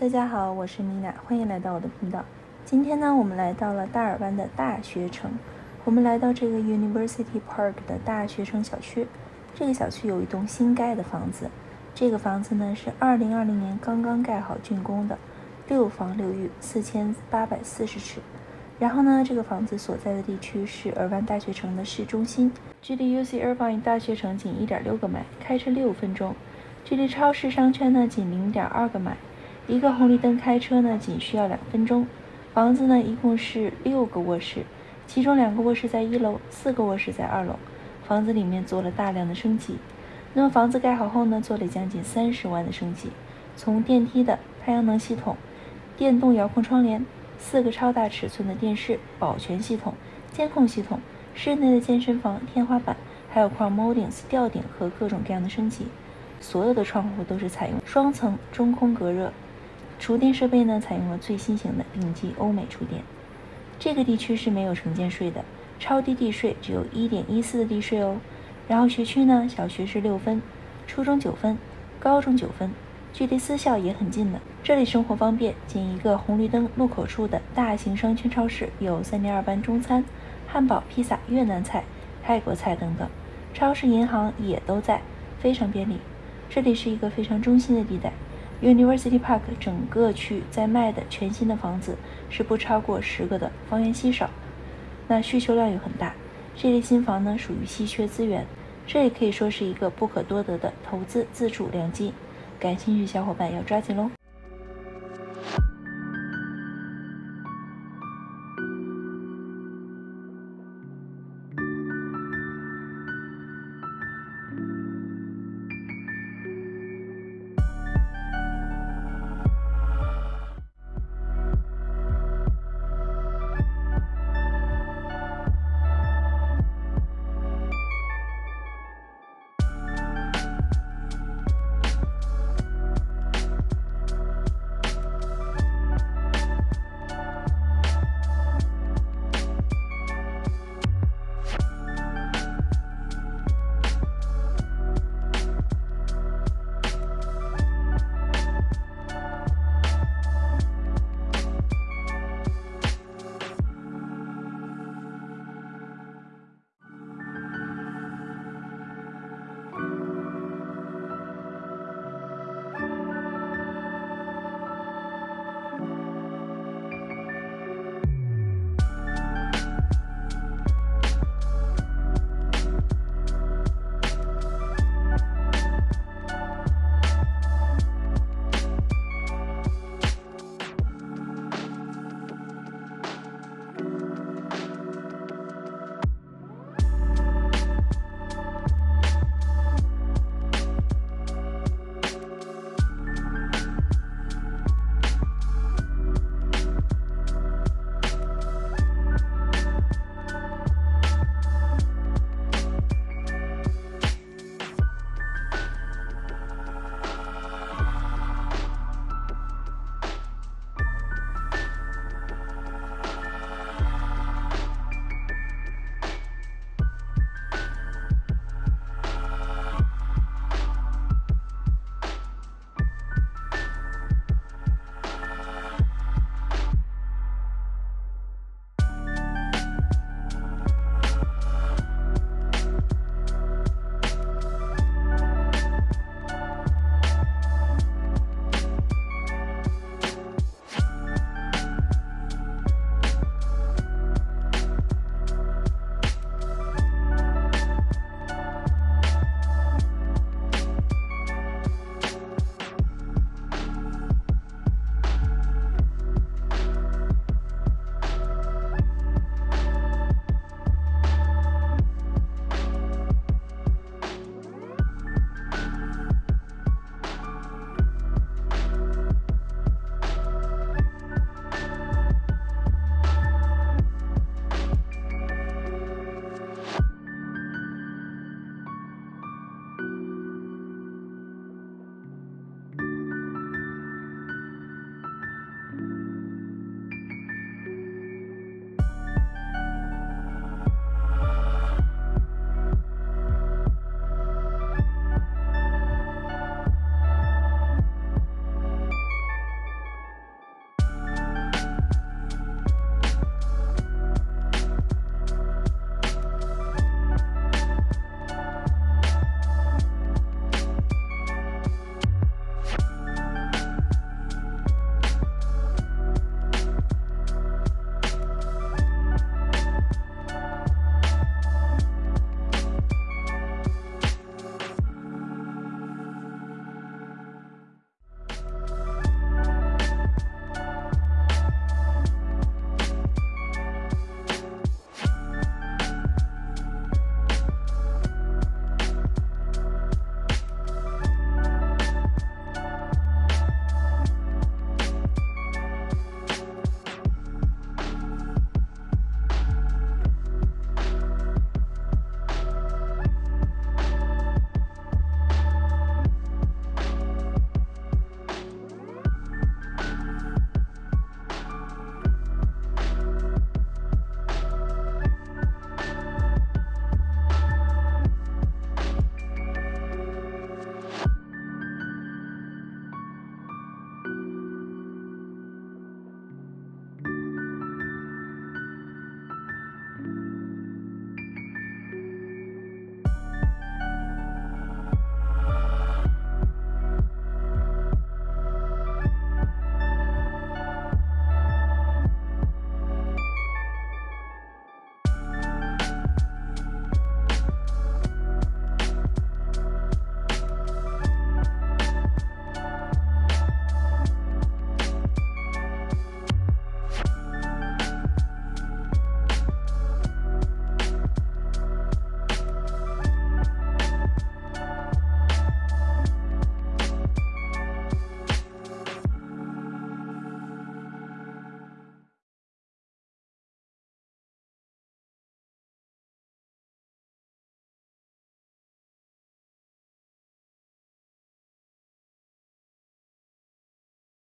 大家好，我是米娜，欢迎来到我的频道。今天呢，我们来到了大尔湾的大学城。我们来到这个 University Park 的大学城小区。这个小区有一栋新盖的房子，这个房子呢是2020年刚刚盖好竣工的，六房六浴，四千八百四十尺。然后呢，这个房子所在的地区是尔湾大学城的市中心，距离 UC Irvine 大学城仅1.6个迈，开车六分钟。距离超市商圈呢仅零点二个迈，一个红绿灯开车呢仅需要两分钟。房子呢一共是六个卧室，其中两个卧室在一楼，四个卧室在二楼。房子里面做了大量的升级。那么房子盖好后呢，做了将近三十万的升级，从电梯的太阳能系统、电动遥控窗帘、四个超大尺寸的电视、保全系统、监控系统、室内的健身房、天花板，还有 Crown Moldings 吊顶和各种各样的升级。所有的窗户都是采用双层中空隔热，厨电设备呢采用了最新型的顶级欧美厨电。这个地区是没有城建税的，超低地税只有一点一四的地税哦。然后学区呢，小学是六分，初中九分，高中九分，距离私校也很近的。这里生活方便，仅一个红绿灯路口处的大型商圈超市有三点二班中餐、汉堡、披萨、越南菜、泰国菜等等，超市、银行也都在，非常便利。这里是一个非常中心的地带，University Park 整个区在卖的全新的房子是不超过十个的，房源稀少，那需求量又很大。这类新房呢属于稀缺资源，这也可以说是一个不可多得的投资自住良机，感兴趣小伙伴要抓紧喽。